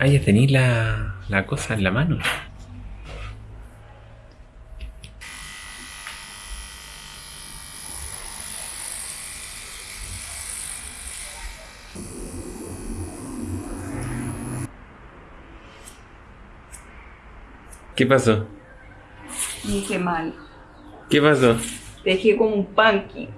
Ah, ya tenéis la, la cosa en la mano. ¿Qué pasó? Dije mal. ¿Qué pasó? Dejé como un punky.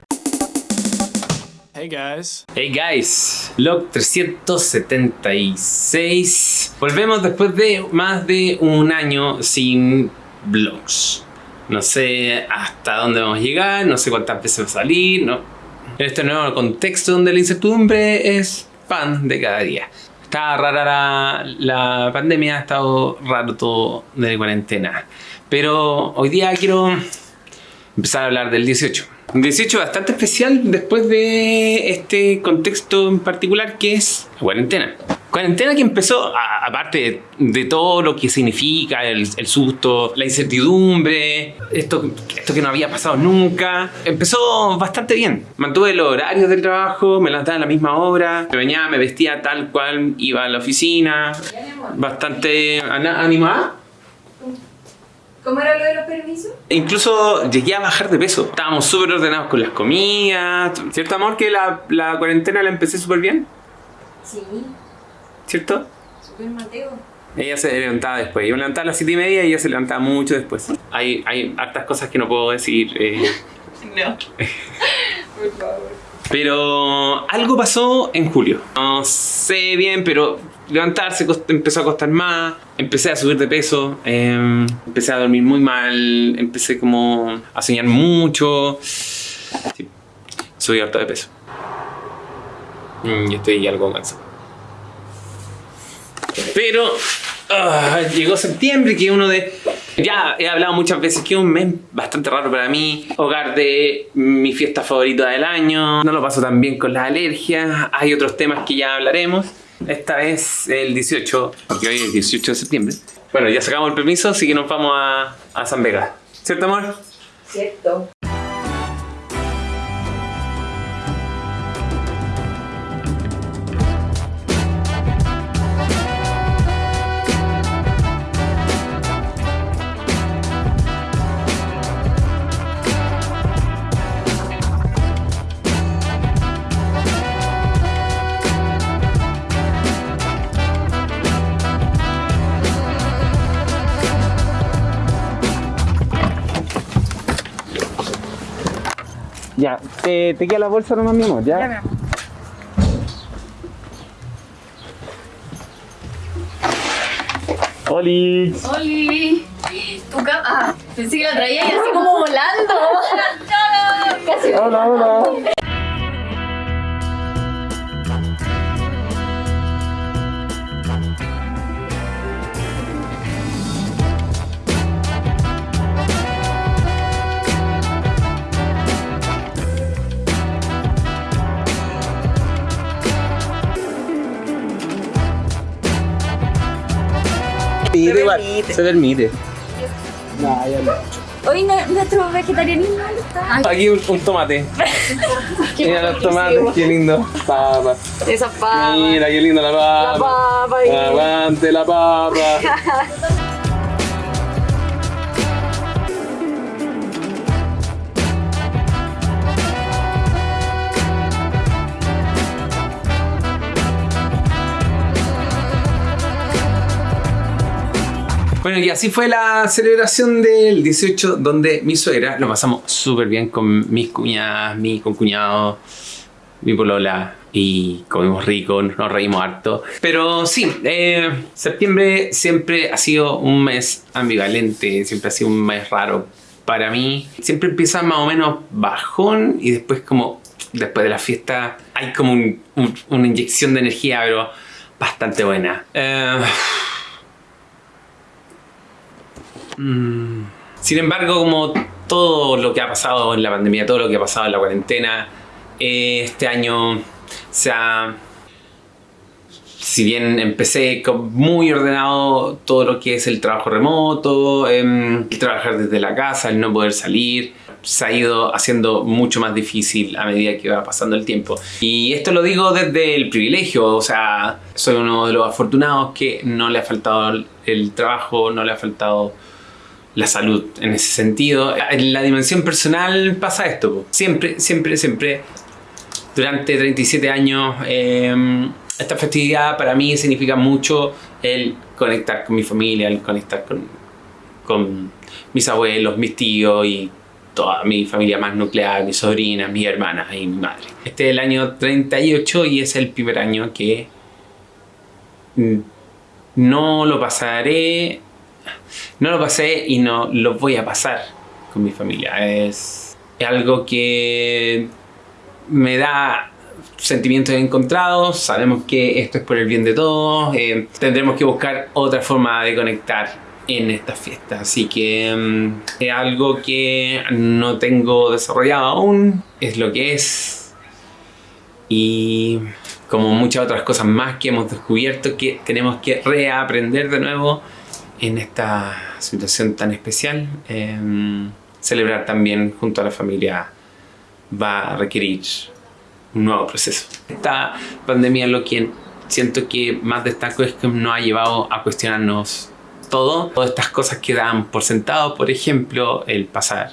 Hey guys. Hey guys, log 376. Volvemos después de más de un año sin vlogs. No sé hasta dónde vamos a llegar, no sé cuántas veces va a salir, no. Este nuevo contexto donde la incertidumbre es pan de cada día. Está rara la, la pandemia, ha estado raro todo de cuarentena. Pero hoy día quiero empezar a hablar del 18. 18 bastante especial después de este contexto en particular que es la cuarentena. Cuarentena que empezó, aparte de, todo lo que significa, el, susto, la incertidumbre, esto, esto que no había pasado nunca, empezó bastante bien. Mantuve los horarios del trabajo, me levantaba a la misma hora, me bañaba, me vestía tal cual, iba a la oficina, bastante animada. ¿Cómo era lo de los permisos? Incluso llegué a bajar de peso. Estábamos súper ordenados con las comidas. ¿Cierto, amor, que la, la cuarentena la empecé súper bien? Sí, ¿Cierto? super Mateo. Ella se levantaba después. Yo me levantaba a las 7 y media y ella se levantaba mucho después. Hay, hay hartas cosas que no puedo decir. eh, No. Por favor. Pero algo pasó en julio. No sé bien, pero levantarse empezó a costar más. Empecé a subir de peso. eh, empecé a dormir muy mal. Empecé como a soñar mucho. Sí, subí harto de peso. Mm, Y estoy algo cansado. Pero ah, llegó septiembre, que uno de. Ya he hablado muchas veces que es un mes bastante raro para mí. Hogar de mi fiesta favorita del año. No lo paso tan bien con las alergias. Hay otros temas que ya hablaremos. Esta vez el 18, porque hoy es 18 de septiembre. Bueno, ya sacamos el permiso, así que nos vamos a, a San Vega. ¿Cierto, amor? Cierto. Te, te queda la bolsa nomás, mi amor, ¿ya? ¡Oli! ¡Oli! Tu cama. Ah, pensé que la traía y así como volando. Casi. Hola, hola. Se permite. Hoy no- nuestro vegetarianismo está. Aquí un, un tomate. Mira los tomates, qué lindo. Papa. Esa papa. Mira, qué linda la La papa. papa. y- Aguante la papa. Bueno, y así fue la celebración del 18, donde mi suegra lo pasamos súper bien con mis cuñadas, mi concuñado, mi polola y comimos rico, nos reímos harto. Pero sí, eh, septiembre siempre ha sido un mes ambivalente, siempre ha sido un mes raro para mí. Siempre empieza más o menos bajón y después como después de la fiesta hay como un- un- una inyección de energía, pero bastante buena. Eh, Mm. Sin embargo, como todo lo que ha pasado en la pandemia, todo lo que ha pasado en la cuarentena, eh, este año se ha... Si bien empecé muy ordenado todo lo que es el trabajo remoto, em, el trabajar desde la casa, el no poder salir, se ha ido haciendo mucho más difícil a medida que va pasando el tiempo. Y esto lo digo desde el privilegio, o sea, soy uno de los afortunados que no le ha faltado el trabajo, no le ha faltado la salud en ese sentido. En la dimensión personal pasa esto, siempre, siempre, siempre. Durante 37 años, eh, esta festividad para mí significa mucho el conectar con mi familia, el conectar con, con mis abuelos, mis tíos y toda mi familia más nuclear, mis sobrinas, mis hermanas y mi madre. Este es el año 38 y es el primer año que mm, no lo pasaré, no lo pasé y no lo voy a pasar con mi familia. Es, algo que me da sentimientos encontrados, sabemos que esto es por el bien de todos, eh, tendremos que buscar otra forma de conectar en esta fiesta, así que mm, es algo que no tengo desarrollado aún, es lo que es. Y como muchas otras cosas más que hemos descubierto que tenemos que reaprender de nuevo en esta situación tan especial, em, celebrar también junto a la familia va a requerir un nuevo proceso. Esta pandemia lo que siento que más destaco es que nos ha llevado a cuestionarnos todo, todas estas cosas que dan por sentado, por ejemplo, el pasar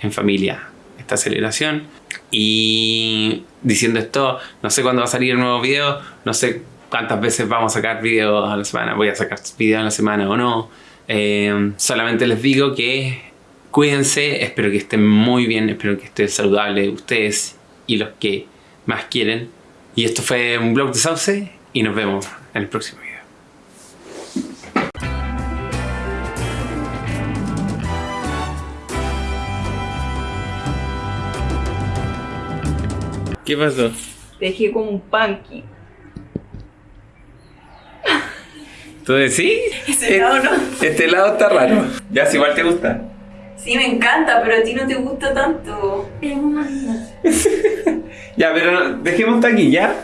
en familia esta celebración y diciendo esto, no sé cuándo va a salir el nuevo video, no sé cuántas veces vamos a sacar videos a la semana, voy a sacar videos a la semana o no, eh, solamente les digo que cuídense, espero que estén muy bien, espero que estén saludables ustedes y los que más quieren. Y esto fue un blog de Sauce y nos vemos en el próximo video. ¿Qué pasó? Dejé como un punky. ¿Tú decís? Ese lado no. Este lado está raro. Ya, si igual te gusta. Sí, me encanta, pero a ti no te gusta tanto. Ya, pero dejemos hasta aquí, ¿ya?